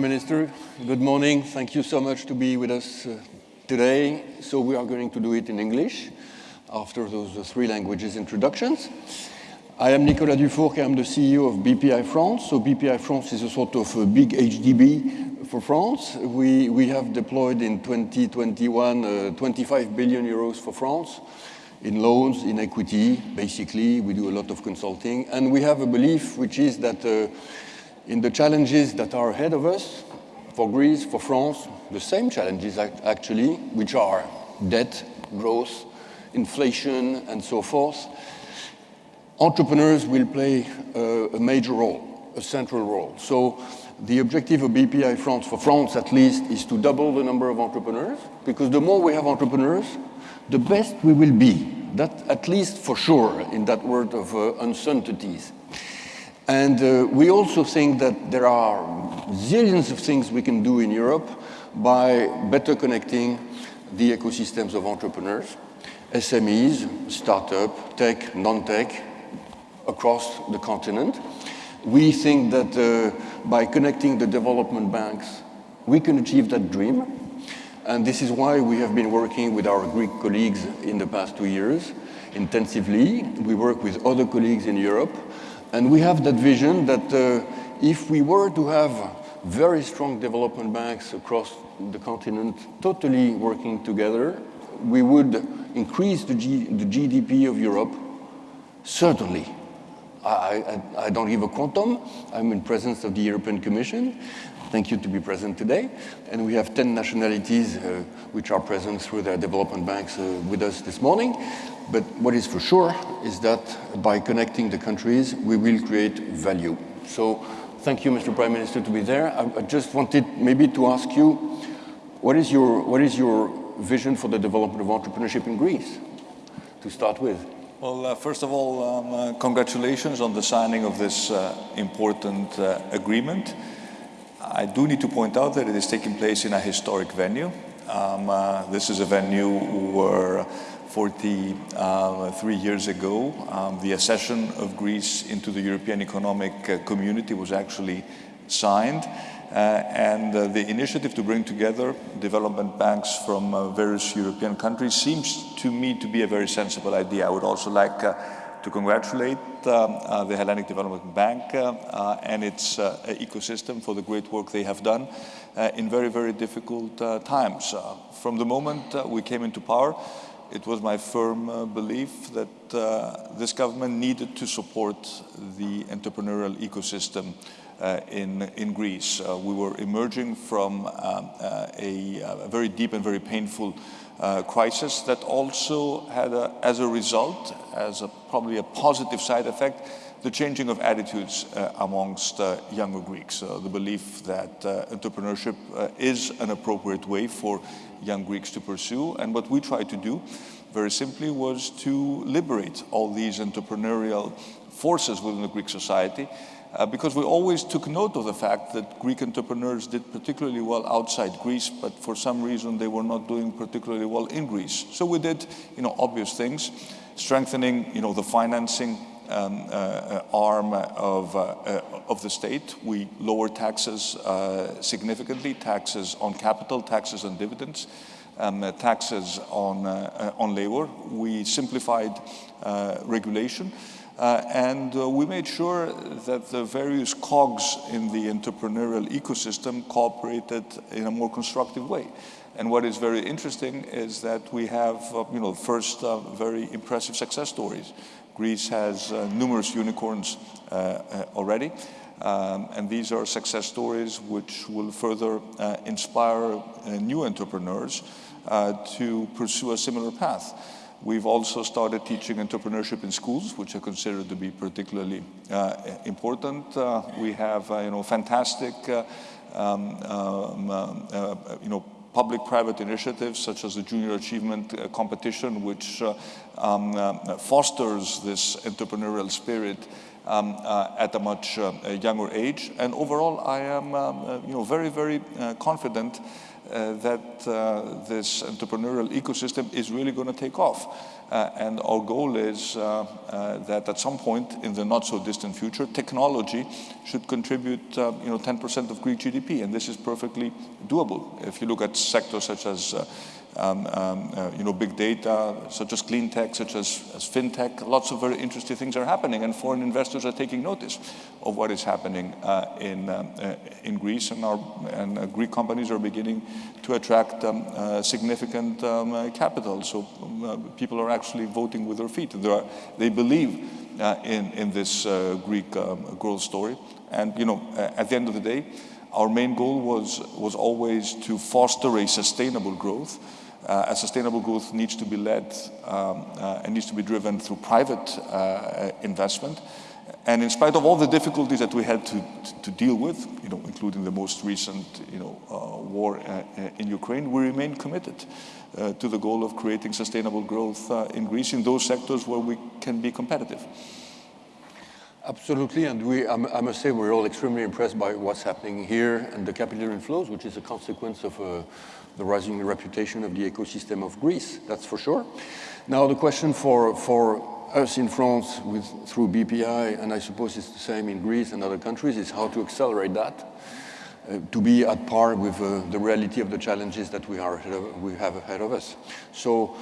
Prime Minister. Good morning. Thank you so much to be with us uh, today. So we are going to do it in English after those uh, three languages introductions. I am Nicolas Dufourcq, I'm the CEO of BPI France. So BPI France is a sort of a big HDB for France. We, we have deployed in 2021 uh, 25 billion euros for France in loans, in equity, basically. We do a lot of consulting. And we have a belief, which is that uh, in the challenges that are ahead of us, for Greece, for France, the same challenges actually, which are debt, growth, inflation, and so forth, entrepreneurs will play a, major role, a central role. So the objective of BPI France, for France at least, is to double the number of entrepreneurs, because the more we have entrepreneurs, the best we will be. That at least for sure in that world of uh, uncertainties. And uh, we also think that there are zillions of things we can do in Europe by better connecting the ecosystems of entrepreneurs, SMEs, startup, tech, non-tech, across the continent. We think that uh, by connecting the development banks, we can achieve that dream. And this is why we have been working with our Greek colleagues in the past two years intensively. We work with other colleagues in Europe and we have that vision that uh, if we were to have very strong development banks across the continent totally working together, we would increase the, G the GDP of Europe, certainly. I, I, I, don't give a quantum. I'm in presence of the European Commission. Thank you to be present today. And we have 10 nationalities uh, which are present through their development banks uh, with us this morning. But what is for sure is that by connecting the countries, we will create value. So thank you, Mr. Prime Minister, to be there. I, I just wanted maybe to ask you, what is your, what is your vision for the development of entrepreneurship in Greece, to start with? Well, uh, first of all, um, uh, congratulations on the signing of this uh, important uh, agreement. I do need to point out that it is taking place in a historic venue. Um, uh, this is a venue where 43 um, years ago, um, the accession of Greece into the European Economic uh, Community was actually signed. Uh, and uh, the initiative to bring together development banks from uh, various European countries seems to me to be a very sensible idea. I would also like uh, to congratulate uh, the Hellenic Development Bank and its ecosystem for the great work they have done in very, very difficult times. from the moment we came into power, it was my firm uh, belief that uh, this government needed to support the entrepreneurial ecosystem uh, in, in Greece. Uh, we were emerging from um, a, a, very deep and very painful crisis that also had, a, as a result, as a, probably a positive side effect, the changing of attitudes uh, amongst uh, younger Greeks. Uh, the belief that entrepreneurship is an appropriate way for young Greeks to pursue. And what we tried to do, very simply, was to liberate all these entrepreneurial forces within the Greek society uh, because we always took note of the fact that Greek entrepreneurs did particularly well outside Greece, but for some reason they were not doing particularly well in Greece. So we did, you know, obvious things, strengthening, you know, the financing um, uh, uh arm of, uh, uh, of the state. We lowered taxes significantly, taxes on capital, taxes on dividends, um, taxes on, on labor. We simplified regulation. Uh, and uh, we made sure that the various cogs in the entrepreneurial ecosystem cooperated in a more constructive way. And what is very interesting is that we have, uh, you know, first very impressive success stories. Greece has uh, numerous unicorns uh, uh, already. Um, and these are success stories which will further inspire new entrepreneurs to pursue a similar path. We've also started teaching entrepreneurship in schools, which I consider to be particularly uh, important. Uh, we have, uh, you know, fantastic, um, um, you know, public-private initiatives such as the Junior Achievement uh, Competition, which uh, um, uh, fosters this entrepreneurial spirit um, uh, at a much uh, younger age. And overall, I am um, you know, very, very confident uh, that uh, this entrepreneurial ecosystem is really going to take off. Uh, and our goal is uh, uh, that at some point in the not so distant future, technology should contribute, you know, 10% of Greek GDP, and this is perfectly doable. If you look at sectors such as um, um, uh, you know, big data, such as clean tech, such as, as fintech. Lots of very interesting things are happening, and foreign investors are taking notice of what is happening uh, in, um, uh, in Greece, and, our, and uh, Greek companies are beginning to attract um, uh, significant um, capital. So people are actually voting with their feet. Are, they believe in, in this Greek growth story. And you know, at the end of the day, our main goal was, was always to foster a sustainable growth uh, a sustainable growth needs to be led um, uh, and needs to be driven through private uh, investment. And in spite of all the difficulties that we had to, to deal with, you know, including the most recent you know, uh, war uh, in Ukraine, we remain committed uh, to the goal of creating sustainable growth in Greece in those sectors where we can be competitive. Absolutely, and we, I must say we're all extremely impressed by what's happening here and the capital inflows, which is a consequence of uh, the rising reputation of the ecosystem of Greece, that's for sure. Now the question for, for us in France with, through BPI, and I suppose it's the same in Greece and other countries, is how to accelerate that. Uh, to be at par with uh, the reality of the challenges that we, are of, we have ahead of us. So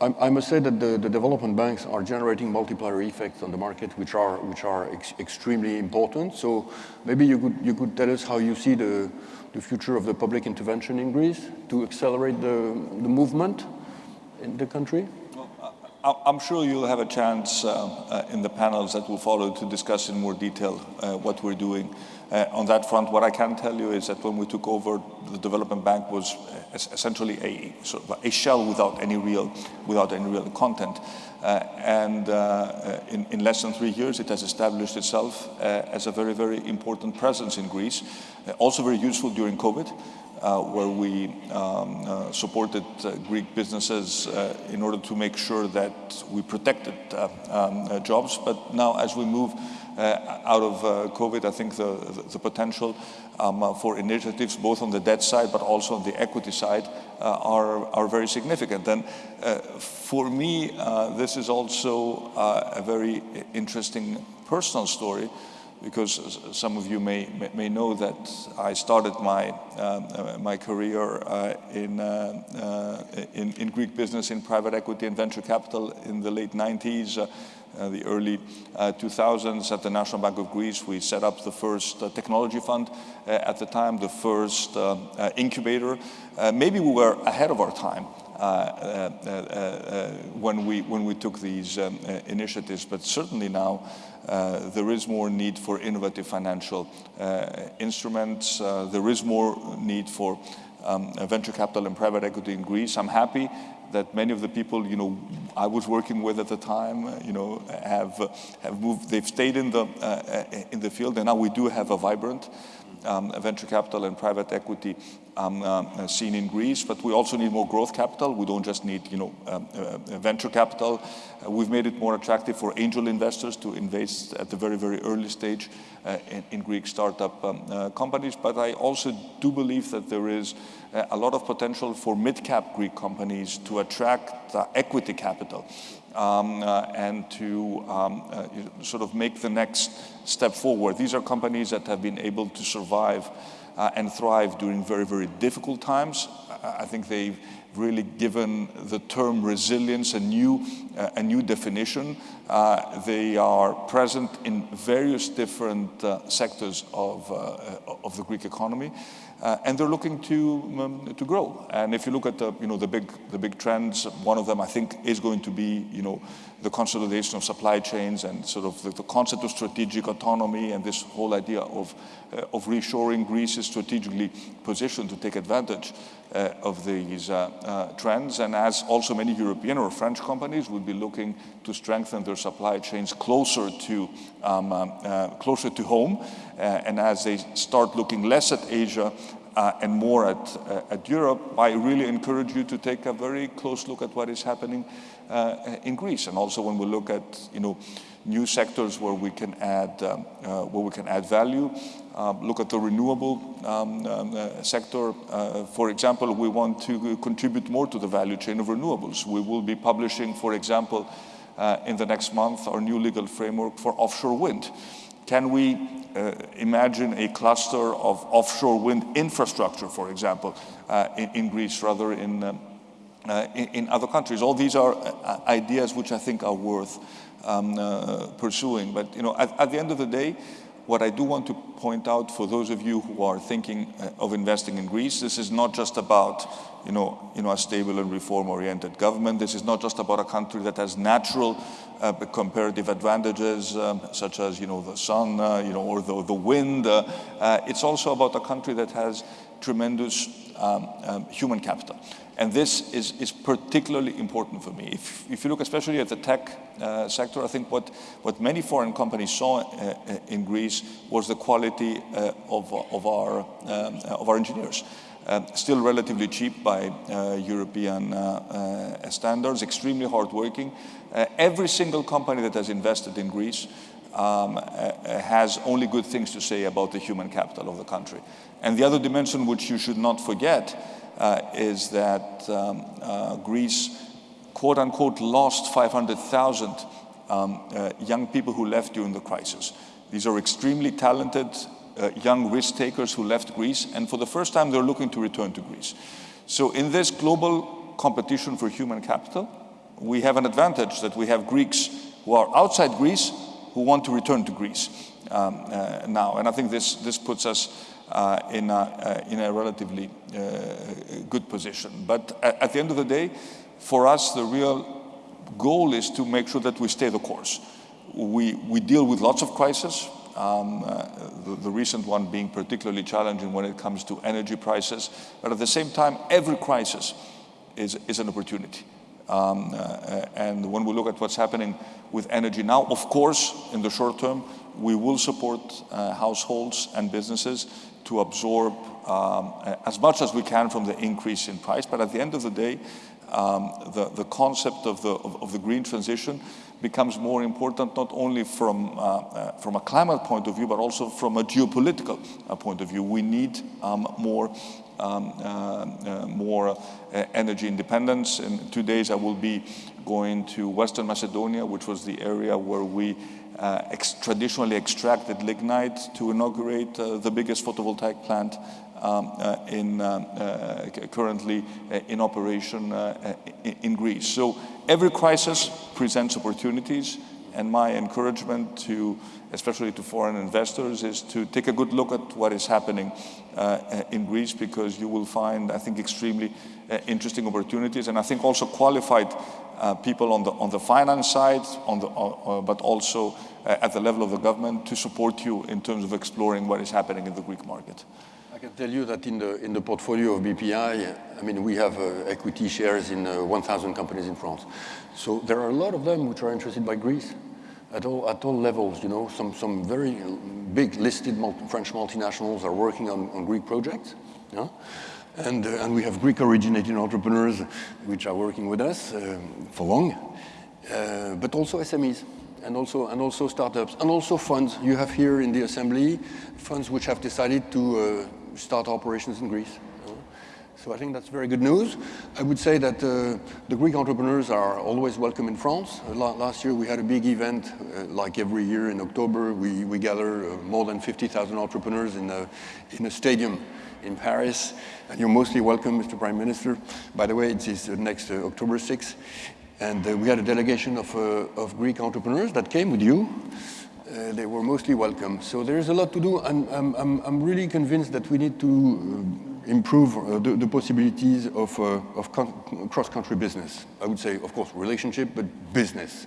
I, I must say that the, the, development banks are generating multiplier effects on the market, which are, which are ex extremely important. So maybe you could, you could tell us how you see the, the future of the public intervention in Greece to accelerate the, the movement in the country? I'm sure you'll have a chance uh, uh, in the panels that will follow to discuss in more detail uh, what we're doing uh, on that front. What I can tell you is that when we took over, the development bank was essentially a sort of a shell without any real, without any real content. Uh, and uh, in, in, less than three years, it has established itself as a very, very important presence in Greece. also very useful during COVID. Uh, where we um, uh, supported uh, Greek businesses in order to make sure that we protected um, jobs. But now as we move out of COVID, I think the, the potential um, for initiatives both on the debt side but also on the equity side are, are very significant. And for me, this is also a very interesting personal story because some of you may, may know that I started my, uh, my career uh, in, uh, uh in, in, Greek business in private equity and venture capital in the late 90s, uh, uh, the early 2000s at the National Bank of Greece. We set up the first technology fund at the time, the first incubator. maybe we were ahead of our time. Uh, uh, uh, when we when we took these um, initiatives, but certainly now there is more need for innovative financial instruments. there is more need for um, venture capital and private equity in Greece. I'm happy that many of the people, you know, I was working with at the time, uh, you know, have uh, have moved. They've stayed in the uh, in the field, and now we do have a vibrant um, venture capital and private equity um, uh, scene in Greece, but we also need more growth capital. We don't just need, you know, um, uh, venture capital. Uh, we've made it more attractive for angel investors to invest at the very, very early stage uh, in, in, Greek startup um, uh, companies. But I also do believe that there is uh, a lot of potential for mid-cap Greek companies to attract equity capital um, and to um, sort of make the next step forward. These are companies that have been able to survive uh, and thrive during very, very difficult times. I think they've really given the term resilience a new, uh, a new definition. Uh, they are present in various different uh, sectors of, uh, of the Greek economy. Uh, and they're looking to um, to grow. And if you look at the you know the big the big trends, one of them I think is going to be you know the consolidation of supply chains and sort of the, the concept of strategic autonomy and this whole idea of uh, of reshoring. Greece is strategically positioned to take advantage uh, of these uh, uh, trends, and as also many European or French companies would be looking to strengthen their supply chains closer to um, um uh, closer to home, uh, and as they start looking less at Asia uh, and more at, at Europe, I really encourage you to take a very close look at what is happening in Greece. And also when we look at, you know, new sectors where we can add, um, where we can add value. Um, look at the renewable um, um uh, sector. Uh, for example, we want to contribute more to the value chain of renewables. We will be publishing, for example, uh, in the next month, our new legal framework for offshore wind. Can we uh, imagine a cluster of offshore wind infrastructure, for example, uh, in, in, Greece rather in, um, uh, in, in, other countries? All these are uh, ideas which I think are worth um, uh, pursuing. But you know, at, at, the end of the day, what I do want to point out for those of you who are thinking uh, of investing in Greece, this is not just about you know, you know, a stable and reform-oriented government. This is not just about a country that has natural uh, comparative advantages, um, such as you know, the sun uh, you know, or the, the wind. Uh, uh it's also about a country that has tremendous um, um, human capital. And this is, is particularly important for me. If, if you look especially at the tech uh, sector, I think what, what many foreign companies saw uh, uh in Greece was the quality uh, of, of, our, um, uh, of our engineers. Uh, still relatively cheap by European standards, extremely hardworking. every single company that has invested in Greece um, has only good things to say about the human capital of the country. And the other dimension which you should not forget uh, is that um, uh, Greece, quote unquote, lost 500,000 um, uh, young people who left during the crisis. These are extremely talented uh, young risk takers who left Greece, and for the first time they're looking to return to Greece. So in this global competition for human capital, we have an advantage that we have Greeks who are outside Greece who want to return to Greece um, uh, now. And I think this, this puts us uh, in, a, uh, in a relatively uh, good position. But at, the end of the day, for us, the real goal is to make sure that we stay the course. We, we deal with lots of crises, um, uh, the, the, recent one being particularly challenging when it comes to energy prices. But at the same time, every crisis is, is an opportunity. Um, uh, and when we look at what's happening with energy now, of course, in the short term, we will support uh, households and businesses to absorb um, as much as we can from the increase in price. But at the end of the day, um, the, the concept of the, of, of, the green transition becomes more important not only from, uh, uh, from a climate point of view, but also from a geopolitical uh, point of view. We need um, more, um, uh, uh, more uh, energy independence. In two days I will be going to Western Macedonia, which was the area where we uh, ex traditionally extracted lignite to inaugurate uh, the biggest photovoltaic plant um, uh, in, um, uh, currently uh, in operation uh, in Greece. So every crisis presents opportunities and my encouragement to, especially to foreign investors, is to take a good look at what is happening in Greece because you will find, I think, extremely interesting opportunities and I think also qualified uh, people on the, on the finance side, on the, uh, uh, but also uh, at the level of the government to support you in terms of exploring what is happening in the Greek market. I can tell you that in the, in the portfolio of BPI, I mean, we have uh, equity shares in 1,000 companies in France. So there are a lot of them which are interested by Greece at all, at all levels, you know, some, some very big listed multi French multinationals are working on, on Greek projects. Yeah? And, uh, and we have Greek originating entrepreneurs which are working with us uh, for long, uh, but also SMEs and also, and also startups and also funds. You have here in the assembly funds which have decided to start operations in Greece. So I think that's very good news. I would say that uh, the Greek entrepreneurs are always welcome in France. Last year we had a big event, uh, like every year in October, we, we gather more than 50,000 entrepreneurs in a, in a stadium in Paris. And you're mostly welcome, Mr. Prime Minister. By the way, it is uh, next uh, October 6th. And uh, we had a delegation of, uh, of Greek entrepreneurs that came with you. Uh, they were mostly welcome. So there's a lot to do. And I'm, I'm, I'm really convinced that we need to uh, improve the, the, possibilities of, of cross-country business. I would say, of course, relationship, but business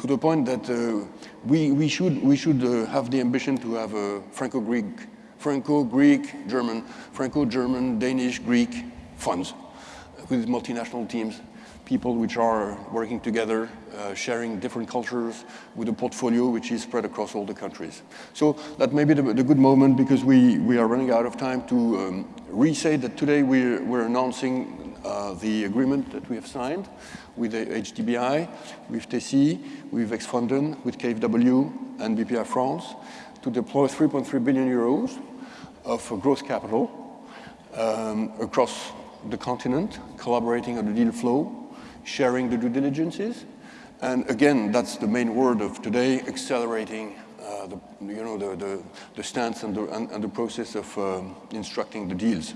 to the point that uh, we, we should, we should uh, have the ambition to have a Franco-Greek Franco-Greek, German, Franco-German, Danish, Greek funds with multinational teams. people which are working together, uh, sharing different cultures with a portfolio which is spread across all the countries. So that may be the, the good moment because we, we are running out of time to um, re-say that today we're, we're announcing uh, the agreement that we have signed with the HDBI, with TECI, with Vækstfonden, with KfW and BPI France to deploy 3.3 billion euros of growth capital um, across the continent, collaborating on the deal flow, sharing the due diligences. And again, that's the main word of today, accelerating uh, the, you know, the, the, the stance and the, and, and the process of um, instructing the deals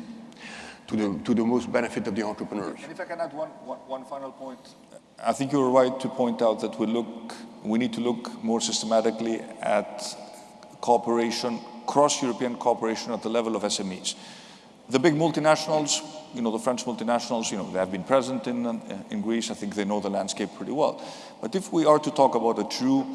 to the, to the most benefit of the entrepreneurs. And if I can add one, one, one final point. I think you're right to point out that we look, we need to look more systematically at cooperation, cross-European cooperation at the level of SMEs. The big multinationals, you know, the French multinationals, you know, they have been present in, uh, in Greece. I think they know the landscape pretty well. But if we are to talk about a true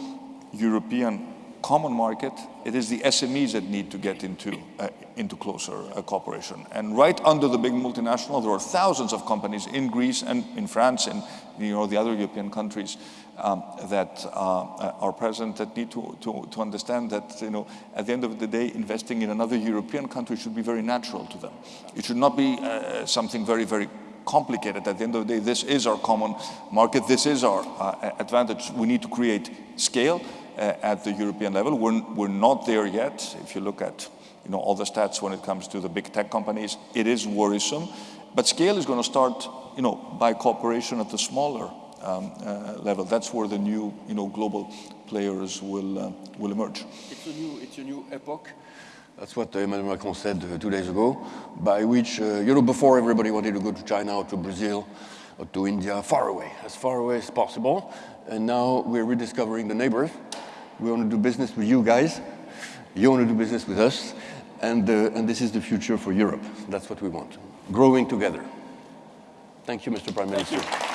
European common market, it is the SMEs that need to get into, uh, into closer uh, cooperation. And right under the big multinational, there are thousands of companies in Greece and in France and you know, the other European countries um, that uh, are present that need to, to, to understand that you know, at the end of the day, investing in another European country should be very natural to them. It should not be uh, something very, very complicated. At the end of the day, this is our common market. This is our uh, advantage. We need to create scale uh, at the European level. We're, we're not there yet. If you look at you know, all the stats when it comes to the big tech companies, it is worrisome. But scale is going to start you know, by cooperation at the smaller um, uh, level. That's where the new you know, global players will, uh, will emerge. It's a, new, it's a new epoch. That's what Emmanuel Macron said uh, two days ago, by which, uh, you know, before everybody wanted to go to China or to Brazil or to India, far away, as far away as possible. And now we're rediscovering the neighbors we want to do business with you guys. You want to do business with us. And, uh, and this is the future for Europe. That's what we want. Growing together. Thank you, Mr. Prime Minister.